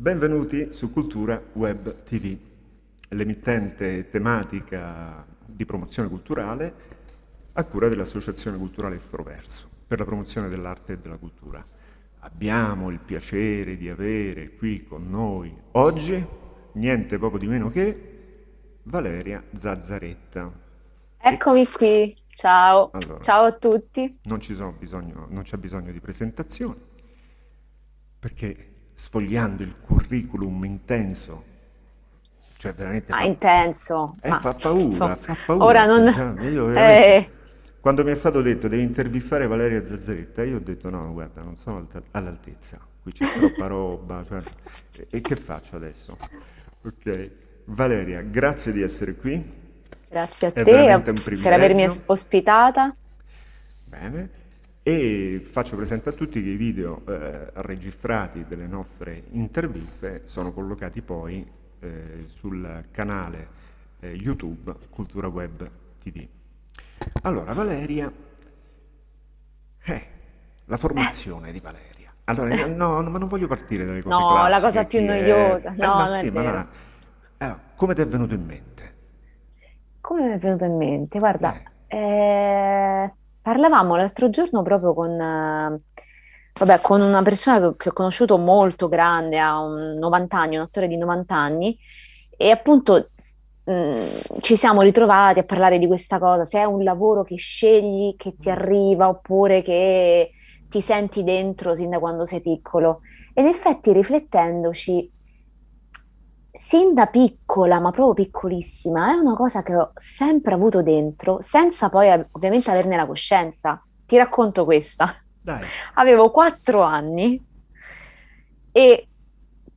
Benvenuti su Cultura Web TV, l'emittente tematica di promozione culturale a cura dell'Associazione Culturale Estroverso per la promozione dell'arte e della cultura. Abbiamo il piacere di avere qui con noi oggi niente poco di meno che Valeria Zazzaretta. Eccomi qui, ciao, Allora, ciao a tutti. non sono bisogno- non c'è bisogno di presentazioni, perché sfogliando il curriculum intenso, cioè veramente Ah, fa, intenso, eh, ma fa paura, insomma, fa paura. ora non... Cioè, io eh, quando mi è stato detto devi intervistare Valeria Zazzaretta, io ho detto no, guarda, non sono all'altezza, qui c'è troppa roba, cioè, e, e che faccio adesso? Ok, Valeria, grazie di essere qui, grazie a è te per avermi ospitata. Bene. E faccio presente a tutti che i video eh, registrati delle nostre interviste sono collocati poi eh, sul canale eh, YouTube Cultura Web TV. Allora, Valeria, eh, la formazione di Valeria. Allora, eh, no, no, ma non voglio partire dalle cose No, la cosa classiche, più è... noiosa, Eh, no, ma è sì, ma no. Allora, come ti è venuto in mente? Come mi è venuto in mente? Guarda, Eh, eh, parlavamo l'altro giorno proprio con, eh, vabbè, con una persona che, ho conosciuto molto grande, ha un 90 anni, un attore di 90 anni, e appunto mh, ci siamo ritrovati a parlare di questa cosa, se è un lavoro che scegli, che ti mm, arriva, oppure che ti senti dentro sin da quando sei piccolo. E in effetti riflettendoci, sin da piccola, ma proprio piccolissima, è una cosa che ho sempre avuto dentro, senza poi ovviamente averne la coscienza. Ti racconto questa. dai, Avevo quattro anni e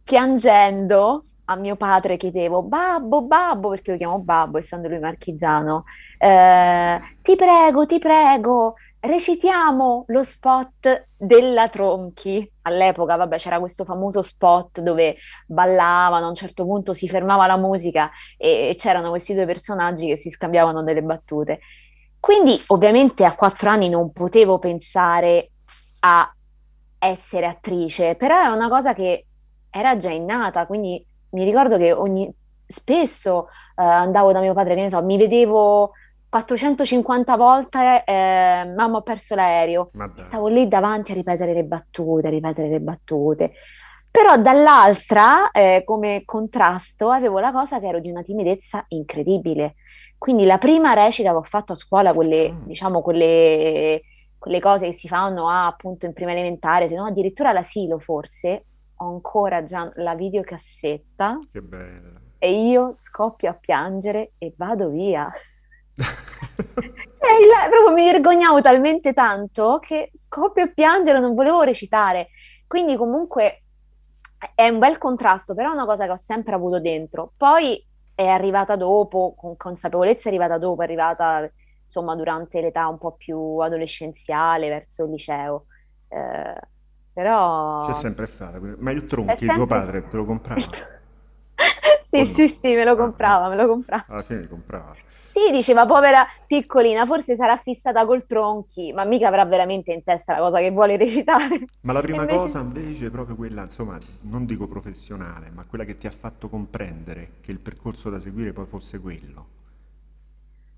piangendo a mio padre chiedevo, Babbo, Babbo, perché lo chiamo Babbo, essendo lui marchigiano, eh, ti prego, ti prego, recitiamo lo spot della Tronchi. All'epoca, vabbè, c'era questo famoso spot dove ballavano, a un certo punto si fermava la musica e e c'erano questi due personaggi che si scambiavano delle battute. Quindi, ovviamente, a quattro anni non potevo pensare a essere attrice, però è una cosa che era già innata, quindi mi ricordo che ogni, spesso eh, andavo da mio padre, che ne so, mi vedevo 450 volte eh, Mamma, ho perso l'aereo stavo lì davanti a ripetere le battute, a ripetere le battute. Però dall'altra, eh, come contrasto, avevo la cosa che ero di una timidezza incredibile. Quindi la prima recita che ho fatto a scuola, quelle, Mm, diciamo, quelle, quelle cose che si fanno ah, appunto in prima elementare, se no addirittura all'asilo forse, ho ancora già la videocassetta che bella. e io scoppio a piangere e vado via. Il- proprio mi vergognavo talmente tanto che scoppio a piangere, non volevo recitare. Quindi comunque è un bel contrasto, però è una cosa che ho sempre avuto dentro. Poi è arrivata dopo, con consapevolezza è arrivata dopo, è arrivata insomma durante l'età un po' più adolescenziale, verso il liceo. Eh, C'è però sempre stata, ma il Tronchi, tuo padre, te lo comprava? Sì, no? sì, sì, me lo Ah, ah, comprava, me lo comprava. alla fine comprava. Sì, diceva, povera piccolina, forse sarà fissata col tronchi, ma mica avrà veramente in testa la cosa che vuole recitare. Ma la prima invece... cosa invece è proprio quella, insomma, non dico professionale, ma quella che ti ha fatto comprendere che il percorso da seguire poi fosse quello.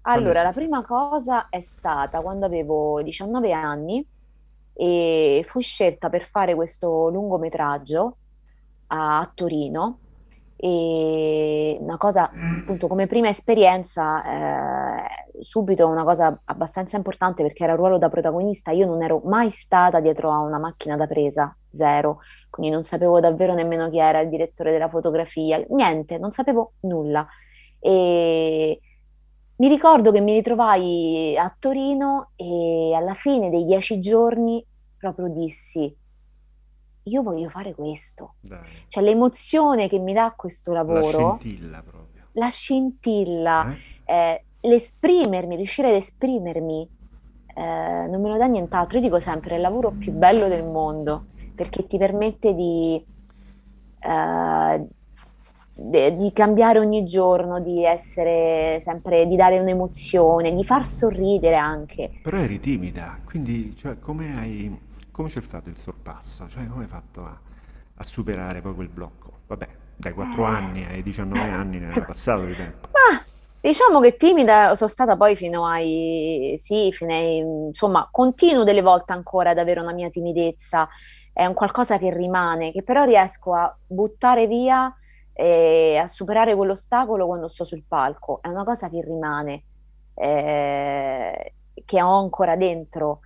Quando Allora, la prima cosa è stata quando avevo 19 anni e fui scelta per fare questo lungometraggio a Torino e una cosa, appunto, come prima esperienza, eh, subito una cosa abbastanza importante perché era il ruolo da protagonista. Io non ero mai stata dietro a una macchina da presa, zero, quindi non sapevo davvero nemmeno chi era il direttore della fotografia, niente, non sapevo nulla. E mi ricordo che mi ritrovai a Torino e alla fine dei dieci giorni proprio dissi, io voglio fare questo. Dai, Cioè l'emozione che mi dà questo la lavoro, scintilla proprio. la scintilla, Eh? eh, l'esprimermi, riuscire ad esprimermi, eh, non me lo dà nient'altro. Io dico sempre, è il lavoro più bello del mondo perché ti permette di, eh, de- di cambiare ogni giorno, di essere sempre, di dare un'emozione, di far sorridere anche. Però eri timida, quindi, cioè, come hai, come c'è stato il sorpasso? Cioè, come hai fatto a... a superare poi quel blocco? Vabbè, dai 4 Eh. anni ai 19 anni ne era passato di tempo. Ma diciamo che timida sono stata poi fino ai... Sì, fino ai... Insomma, continuo delle volte ancora ad avere una mia timidezza. È un qualcosa che rimane, che però riesco a buttare via e a superare quell'ostacolo quando sto sul palco. È una cosa che rimane, eh, che ho ancora dentro.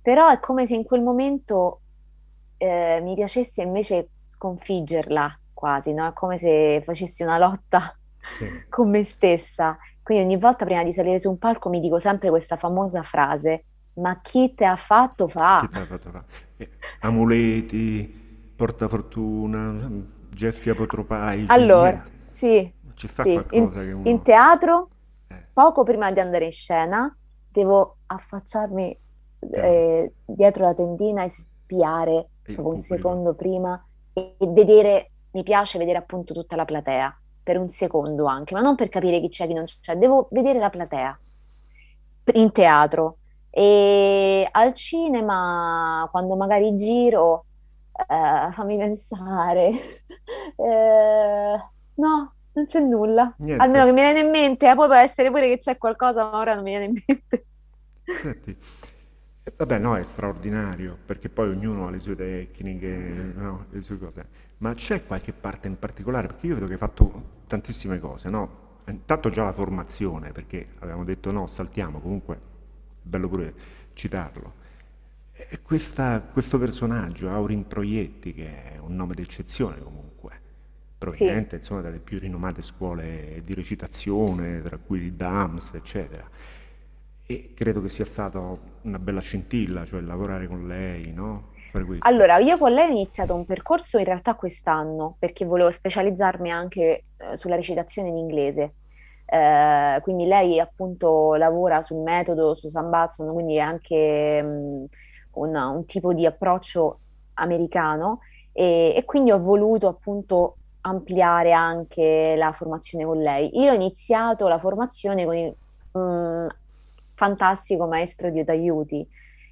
Però è come se in quel momento eh, mi piacesse invece sconfiggerla quasi, no? È come se facessi una lotta Sì. con me stessa. Quindi ogni volta prima di salire su un palco mi dico sempre questa famosa frase, ma chi te ha fatto fa? l'ha fatto fare? Eh, amuleti, portafortuna, Gessi apotropaici, Allora, sì, sì, in, che in uno... teatro, Eh, poco prima di andare in scena, devo affacciarmi. Eh, dietro la tendina e spiare E proprio un secondo prima e, e vedere, mi piace vedere appunto tutta la platea, per un secondo anche, ma non per capire chi c'è, chi non c'è, devo vedere la platea in teatro e al cinema, quando magari giro, eh, fammi pensare, Eh, no, non c'è nulla. Niente. Almeno che mi viene in mente, eh, poi può essere pure che c'è qualcosa, ma ora non mi viene in mente. Senti, eh, vabbè, no, è straordinario, perché poi ognuno ha le sue tecniche, no, le sue cose. Ma c'è qualche parte in particolare? Perché io vedo che hai fatto tantissime cose, no? Intanto già la formazione, perché avevamo detto no, saltiamo, comunque è bello pure citarlo. E questa- questo personaggio, Aurin Proietti, che è un nome d'eccezione comunque, Sì. proveniente insomma dalle più rinomate scuole di recitazione, tra cui il DAMS, eccetera. E credo che sia stata una bella scintilla, cioè lavorare con lei, no? Allora, io con lei ho iniziato un percorso in realtà quest'anno perché volevo specializzarmi anche eh, sulla recitazione in inglese. Eh, quindi lei appunto lavora sul metodo, su Sam Batson, quindi è anche mh, un, un tipo di approccio americano e, e quindi ho voluto appunto ampliare anche la formazione con lei. Io ho iniziato la formazione con il mh, fantastico maestro di Aiuti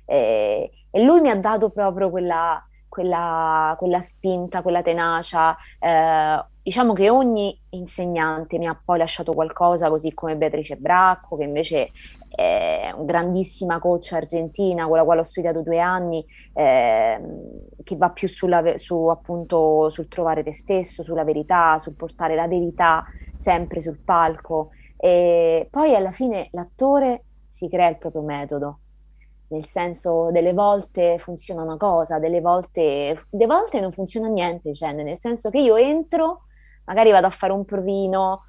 e, e lui mi ha dato proprio quella, quella- quella spinta, quella tenacia. Eh, diciamo che ogni insegnante mi ha poi lasciato qualcosa, così come Beatrice Bracco, che invece è una grandissima coach argentina con la quale ho studiato due anni, ehm, che va più sulla, su, appunto, sul trovare te stesso, sulla verità, sul portare la verità sempre sul palco. E poi alla fine l'attore si crea il proprio metodo. Nel senso, delle volte funziona una cosa, delle volte, delle volte non funziona niente, cioè, nel senso che io entro, magari vado a fare un provino,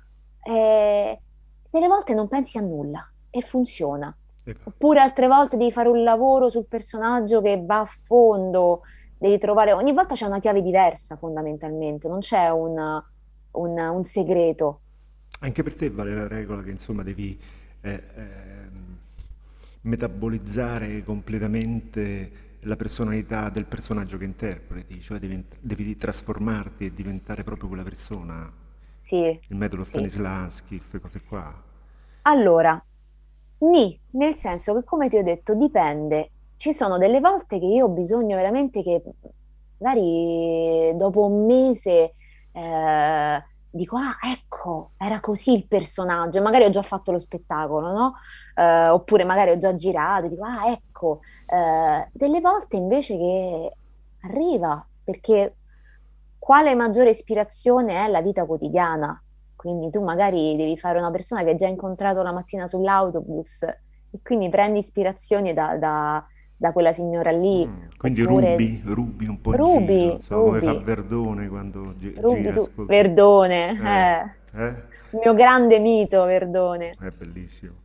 e delle volte non pensi a nulla e funziona. Ecco. Oppure altre volte devi fare un lavoro sul personaggio che va a fondo, devi trovare, ogni volta c'è una chiave diversa fondamentalmente, non c'è un, un- un segreto. Anche per te vale la regola che insomma devi eh, ehm, metabolizzare completamente la personalità del personaggio che interpreti, cioè devi, devi trasformarti e diventare proprio quella persona, Sì, il metodo sì. Stanislavski, queste cose qua. Allora, Nì, nel senso che come ti ho detto, dipende. Ci sono delle volte che io ho bisogno veramente che magari dopo un mese eh, dico, ah, ecco, era così il personaggio, magari ho già fatto lo spettacolo, no? Eh, oppure magari ho già girato, dico, ah, ecco. Eh, delle volte invece che arriva, perché quale maggiore ispirazione è la vita quotidiana? Quindi tu magari devi fare una persona che hai già incontrato la mattina sull'autobus e quindi prendi ispirazione da, da- da quella signora lì, Mm, quindi oppure rubi, rubi un po' in giro, Ruby, insomma, come fa Verdone quando gi- Ruby gira, tu. Verdone, Eh, eh, eh? il mio grande mito, Verdone. È bellissimo.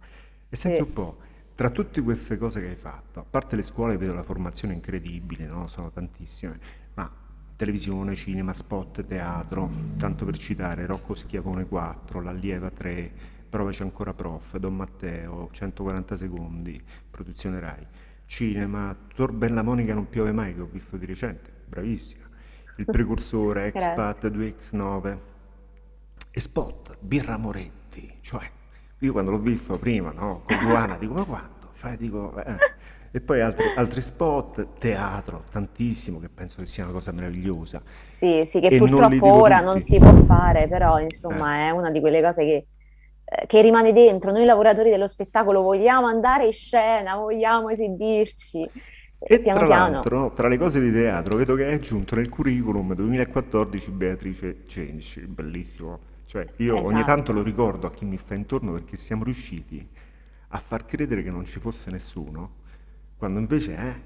E senti Sì. un po', tra tutte queste cose che hai fatto, a parte le scuole, vedo la formazione incredibile, no? Sono tantissime, ma televisione, cinema, spot, teatro, tanto per citare Rocco Schiavone 4, L'Allieva 3, Provaci ancora prof, Don Matteo, 140 secondi, produzione Rai. Cinema, Tor Bella Monica non piove mai, che ho visto di recente, bravissima. Il precursore. Expat 2X9 e Spot, Birra Moretti, cioè io quando l'ho visto prima, no, con Luana, dico ma quando? Cioè dico, eh, E poi altri, altri spot, teatro, tantissimo, che penso che sia una cosa meravigliosa. Sì, sì, che E non purtroppo dico ora non tutti. si può fare, però Eh. insomma è una di quelle cose che, eh, che rimane dentro. Noi lavoratori dello spettacolo vogliamo andare in scena, vogliamo esibirci. Eh, E Piano tra l'altro, tra le cose di teatro, vedo che hai aggiunto nel curriculum 2014 Beatrice Cenci, bellissimo. Cioè, io ogni tanto esatto. lo ricordo a chi mi sta intorno perché siamo riusciti a far credere che non ci fosse nessuno, quando invece, eh,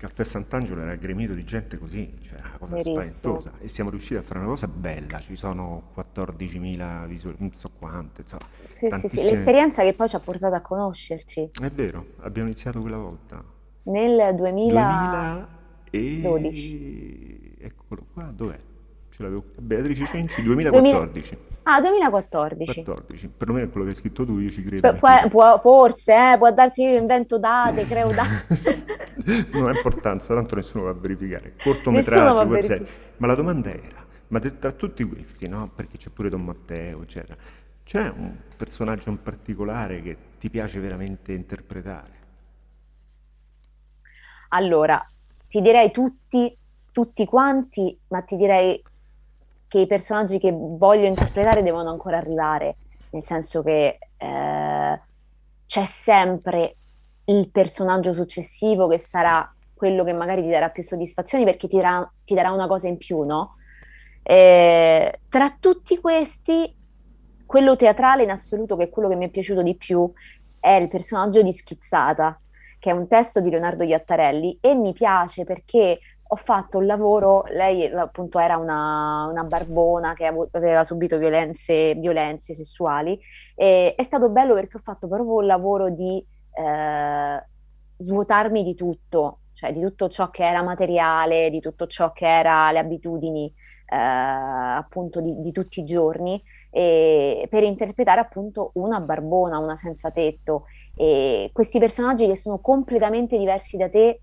Caffè Sant'Angelo era gremito di gente così, cioè una cosa Verissimo. spaventosa. E siamo riusciti a fare una cosa bella, ci sono 14.000 visual, non so quante, insomma, Sì, sì, sì, tantissime. l'esperienza che poi ci ha portato a conoscerci È vero, abbiamo iniziato quella volta. nel 2012. 2000 e... eccolo qua, dov'è? Ce l'avevo. Beatrice 2000 2014. Ah, 2014. 14. Perlomeno è quello che hai scritto tu, io ci credo, fido. può- forse, eh, può darsi che io invento date, creo date. Non ha importanza, tanto nessuno va a verificare. Nessuno va Cortometraggi, a web serie. verificare. Ma la domanda era, ma tra tutti questi, no? Perché c'è pure Don Matteo, eccetera. C'è un personaggio in particolare che ti piace veramente interpretare? Allora, ti direi tutti, tutti quanti, ma ti direi che i personaggi che voglio interpretare devono ancora arrivare, nel senso che eh, c'è sempre il personaggio successivo che sarà quello che magari ti darà più soddisfazioni perché ti darà, ti darà una cosa in più, no? Eh, tra tutti questi, quello teatrale in assoluto, che è quello che mi è piaciuto di più, è il personaggio di Schizzata, che è un testo di Leonardo Iattarelli e mi piace perché ho fatto un lavoro, lei appunto era una, una barbona che aveva subito violenze, violenze sessuali e è stato bello perché ho fatto proprio un lavoro di eh, svuotarmi di tutto, cioè di tutto ciò che era materiale, di tutto ciò che era le abitudini eh, appunto di, di tutti i giorni per interpretare appunto una barbona, una senza tetto e questi personaggi che sono completamente diversi da te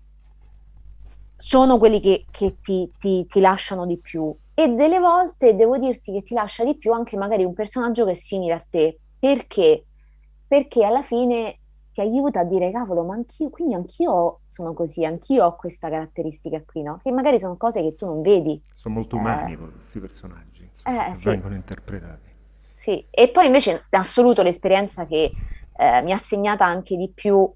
sono quelli che, che ti, ti- ti lasciano di più. E delle volte devo dirti che ti lascia di più anche magari un personaggio che è simile a te. Perché? Perché alla fine ti aiuta a dire, cavolo, ma anch'io, quindi anch'io sono così, anch'io ho questa caratteristica qui, no? Che magari sono cose che tu non vedi. Sono molto Eh, umani poi questi personaggi, insomma, eh, che sì. vengono interpretati. Sì, e poi invece in assoluto l'esperienza che eh, mi ha segnata anche di più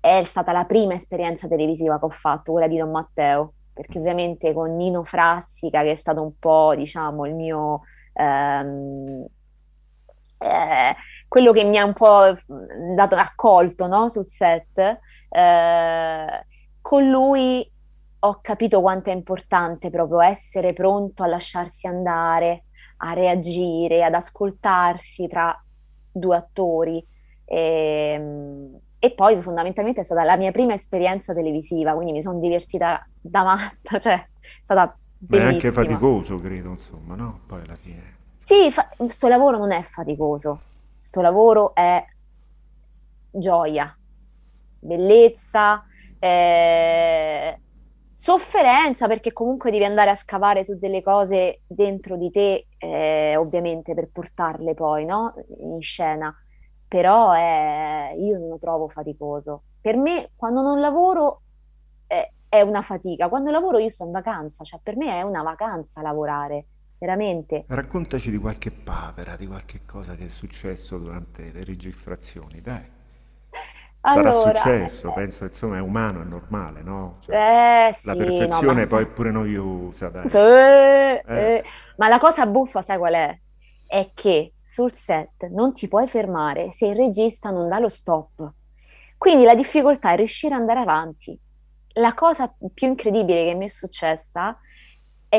è stata la prima esperienza televisiva che ho fatto, quella di Don Matteo, perché ovviamente con Nino Frassica, che è stato un po', diciamo, il mio, ehm, eh, quello che mi ha un po' dato accolto, no, sul set, eh, con lui ho capito quanto è importante proprio essere pronto a lasciarsi andare a reagire, ad ascoltarsi tra due attori. E, e poi fondamentalmente è stata la mia prima esperienza televisiva, quindi mi sono divertita da matta, cioè è stata Ma è anche bellissima. faticoso, credo, insomma, no? Poi alla fine. Sì, fa- sto lavoro non è faticoso, sto lavoro è gioia, bellezza, eh, sofferenza perché comunque devi andare a scavare su delle cose dentro di te, eh, ovviamente per portarle poi, no? In scena. Però eh, io non lo trovo faticoso. Per me, quando non lavoro, è, è una fatica. Quando lavoro io sto in vacanza, cioè per me è una vacanza lavorare, veramente. Raccontaci di qualche papera, di qualche cosa che è successo durante le registrazioni, dai. Sarà Allora, successo, penso, insomma, è umano, è normale, no? Cioè, eh, eh, la sì, no, perfezione poi è pure noiosa, dai. Eh, Eh, eh. Ma la cosa buffa, sai qual è? È che sul set non ti puoi fermare se il regista non dà lo stop. Quindi la difficoltà è riuscire ad andare avanti. La cosa più incredibile che mi è successa è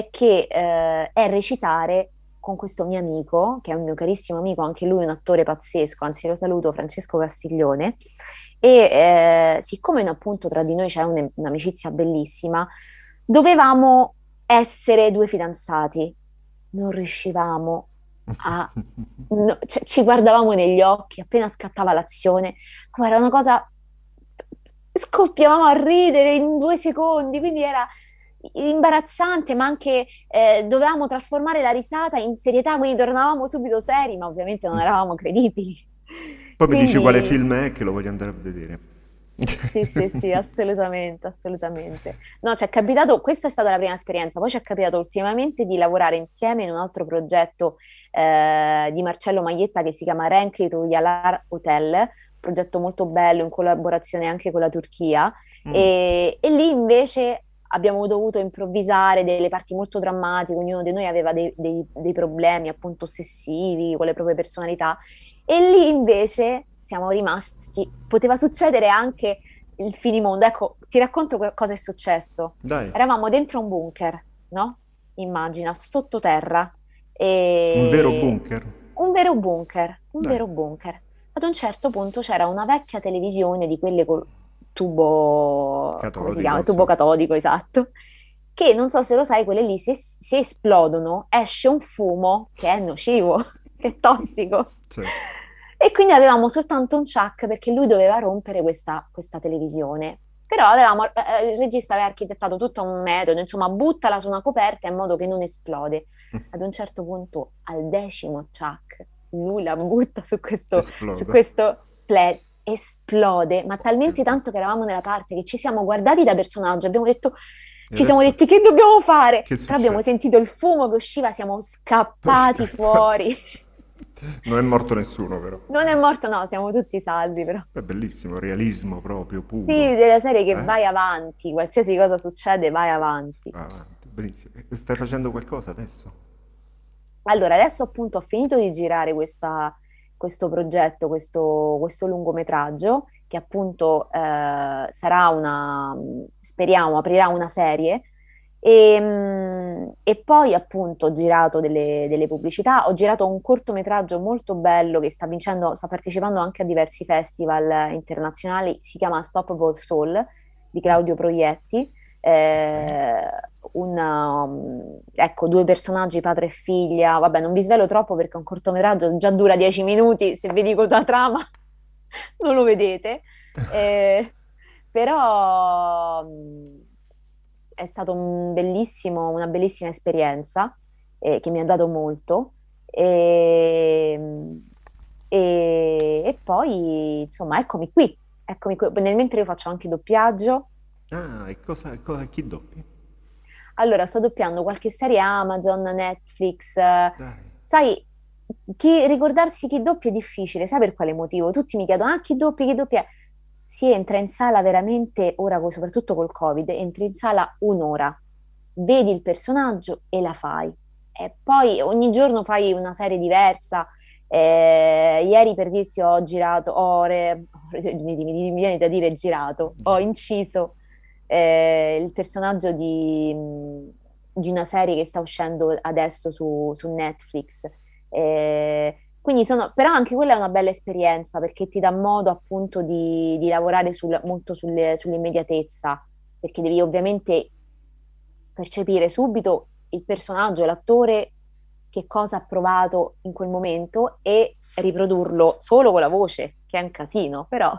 che eh, è recitare con questo mio amico, che è un mio carissimo amico, anche lui un attore pazzesco, anzi lo saluto, Francesco Castiglione, e eh, siccome appunto tra di noi c'è un- un'amicizia bellissima, dovevamo essere due fidanzati. Non riuscivamo a... no, cioè, ci guardavamo negli occhi appena scattava l'azione. Era una cosa... Scoppiavamo a ridere in due secondi, quindi era imbarazzante, ma anche eh, dovevamo trasformare la risata in serietà, quindi tornavamo subito seri, ma ovviamente non eravamo credibili. Poi mi dici quale Quindi film è che lo voglio andare a vedere. Sì, sì, sì, assolutamente, assolutamente. No, ci è capitato, questa è stata la prima esperienza, poi ci è capitato ultimamente di lavorare insieme in un altro progetto eh, di Marcello Maglietta che si chiama Renkli Royal Hotel, progetto molto bello in collaborazione anche con la Turchia Mm, e, e lì invece abbiamo dovuto improvvisare delle parti molto drammatiche, ognuno di noi aveva dei, dei- dei problemi appunto ossessivi con le proprie personalità e lì invece siamo rimasti, poteva succedere anche il finimondo. Ecco, ti racconto cosa è successo. dai, Eravamo dentro un bunker, no? Immagina, sottoterra, un vero e bunker? un vero bunker, un Dai, vero bunker. Ad un certo punto c'era una vecchia televisione di quelle col tubo, catodico, chiama? Tubo catodico, esatto. Che non so se lo sai, quelle lì se, se esplodono esce un fumo che è nocivo, che è tossico. Sì. E quindi avevamo soltanto un chuck perché lui doveva rompere questa, questa televisione. Però avevamo, eh, eh, il regista aveva architettato tutto un metodo, insomma, buttala su una coperta in modo che non esplode. Ad un certo punto, al decimo chuck, lui la butta su questo, su Esplode. questo pled, esplode, ma talmente tanto che eravamo nella parte che ci siamo guardati da personaggio, abbiamo detto, ci siamo detti che dobbiamo fare? che Però abbiamo sentito il fumo che usciva, siamo scappati fuori. Non è morto nessuno, però. Non è morto, no, siamo tutti salvi, però. È bellissimo, realismo proprio Sì, puro. della serie che Eh? vai avanti, qualsiasi cosa succede, vai avanti. Va avanti, benissimo. Stai facendo qualcosa adesso? Allora, adesso appunto ho finito di girare questa- questo progetto, questo, questo lungometraggio, che appunto eh, sarà una, speriamo, aprirà una serie. E, mm, e poi appunto ho girato delle, delle pubblicità, ho girato un cortometraggio molto bello che sta vincendo, sta partecipando anche a diversi festival internazionali, si chiama Unstoppable Soul di Claudio Proietti. Eh, una, um, ecco, due personaggi, padre e figlia. Vabbè, non vi svelo troppo perché è un cortometraggio, già dura dieci minuti, se vi dico la trama non lo vedete. Eh, però mh, è stato un bellissimo, una bellissima esperienza eh, che mi ha dato molto. E, e- e poi, insomma, eccomi qui. Eccomi qui. Nel mentre io faccio anche doppiaggio. Ah, e cosa, cosa- chi doppi? Allora, sto doppiando qualche serie Amazon, Netflix. Dai. sai, chi- ricordarsi chi doppia è difficile, sai per quale motivo? Tutti mi chiedono, ah, chi doppia, chi doppia? Si entra in sala veramente, ora soprattutto col Covid, entri in sala un'ora, vedi il personaggio e la fai. E poi ogni giorno fai una serie diversa. Eh, ieri per dirti ho girato, ho re- mi, mi- mi viene da dire girato, ho inciso eh, il personaggio di, di una serie che sta uscendo adesso su, su Netflix. Eh, quindi sono, però anche quella è una bella esperienza perché ti dà modo appunto di, di lavorare sul- molto sulle- sull'immediatezza, perché devi ovviamente percepire subito il personaggio, l'attore, che cosa ha provato in quel momento e riprodurlo solo con la voce, che è un casino, però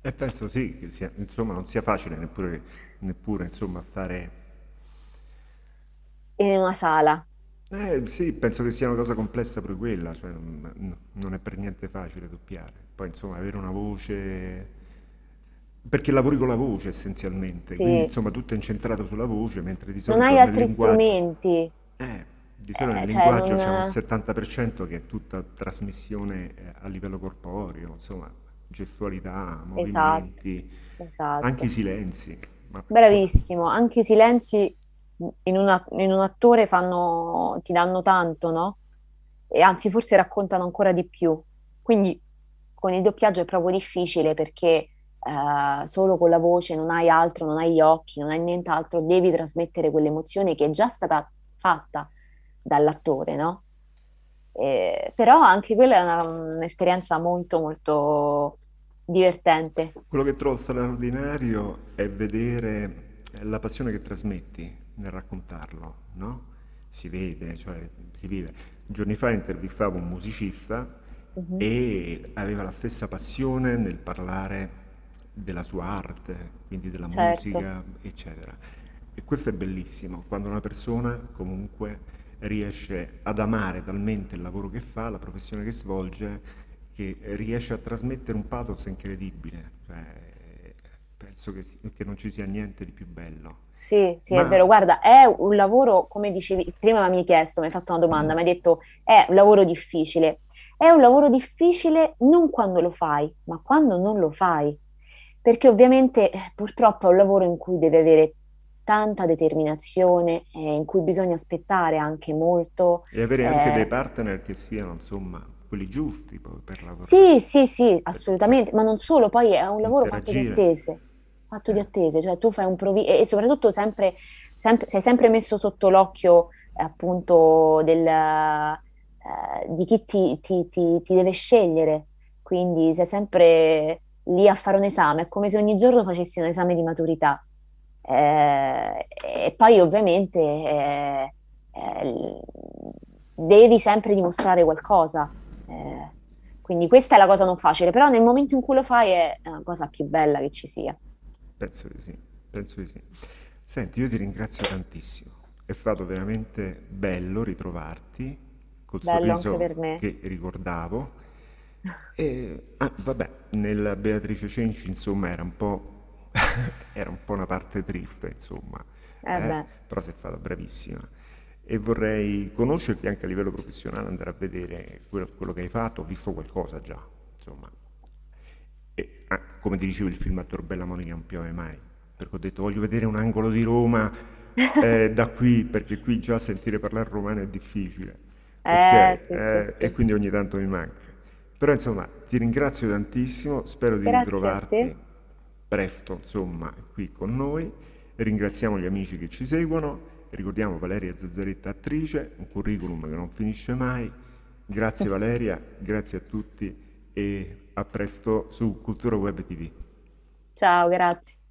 E penso sì, che sia, insomma, non sia facile neppure, neppure insomma, stare... in una sala. Eh sì, penso che sia una cosa complessa pure quella, cioè non, non è per niente facile doppiare. Poi insomma, avere una voce... Perché lavori con la voce essenzialmente, quindi Sì, insomma tutto è incentrato sulla voce, mentre di non solito hai nel altri strumenti, Eh, di solito nel eh, cioè linguaggio c'è un non... 70% che è tutta trasmissione eh, a livello corporeo, insomma, gestualità, Esatto, movimenti, anche i esatto. silenzi. Bravissimo, anche i silenzi in, una- in un attore fanno, ti danno tanto, no? E anzi, forse raccontano ancora di più. Quindi con il doppiaggio è proprio difficile perché eh, solo con la voce non hai altro, non hai gli occhi, non hai nient'altro, devi trasmettere quell'emozione che è già stata fatta dall'attore, no? Eh, però anche quella è una- un'esperienza molto, molto divertente. quello che trovo straordinario è vedere la passione che trasmetti nel raccontarlo, no? Si vede, cioè si vive. Giorni fa intervistavo un musicista Mhm, e aveva la stessa passione nel parlare della sua arte, quindi della certo. musica, eccetera. E questo è bellissimo, quando una persona comunque riesce ad amare talmente il lavoro che fa, la professione che svolge, che riesce a trasmettere un pathos incredibile. Cioè, penso che, che non ci sia niente di più bello. Sì, sì, è Ma vero. Guarda, è un lavoro, come dicevi, prima mi hai chiesto, mi hai fatto una domanda, mm, mi hai detto è un lavoro difficile. È un lavoro difficile non quando lo fai, ma quando non lo fai. Perché ovviamente eh, purtroppo è un lavoro in cui devi avere tanta determinazione, eh, in cui bisogna aspettare anche molto. e avere anche dei eh, partner che siano, insomma, quelli giusti poi per lavorare, Sì, sì, sì, perché assolutamente, ma non solo, poi è un lavoro fatto di attese, fatto di eh, attese, cioè tu fai un provi e e soprattutto sempre, sempre- sei sempre messo sotto l'occhio eh, appunto del, eh, di chi ti, ti- ti- ti deve scegliere, quindi sei sempre lì a fare un esame, è come se ogni giorno facessi un esame di maturità. Eh, e poi ovviamente eh, eh, devi sempre dimostrare qualcosa. Eh, quindi questa è la cosa non facile, però nel momento in cui lo fai è la cosa più bella che ci sia. penso di sì, penso di sì. Senti, io ti ringrazio tantissimo. È stato veramente bello ritrovarti col Bello sorriso che ricordavo. E, ah, vabbè, nella Beatrice Cenci, insomma, era un po', era un po' una parte triste, insomma, Eh eh, però sei stata bravissima. E vorrei conoscerti anche a livello professionale, andare a vedere quello, quello che hai fatto. Ho visto qualcosa già, insomma. E, ah, come ti dicevo, il film a Torbella Monica non piove mai, perché ho detto voglio vedere un angolo di Roma eh, da qui, perché qui già sentire parlare romano è difficile, eh sì, sì, Eh, e sì. quindi ogni tanto mi manca. Però insomma, ti ringrazio tantissimo, spero di Grazie te. Presto, insomma, qui con noi. Ringraziamo gli amici che ci seguono, ricordiamo Valeria Zazzaretta attrice, un curriculum che non finisce mai. Grazie Valeria, grazie a tutti e a presto su Cultura Web TV. Ciao, grazie.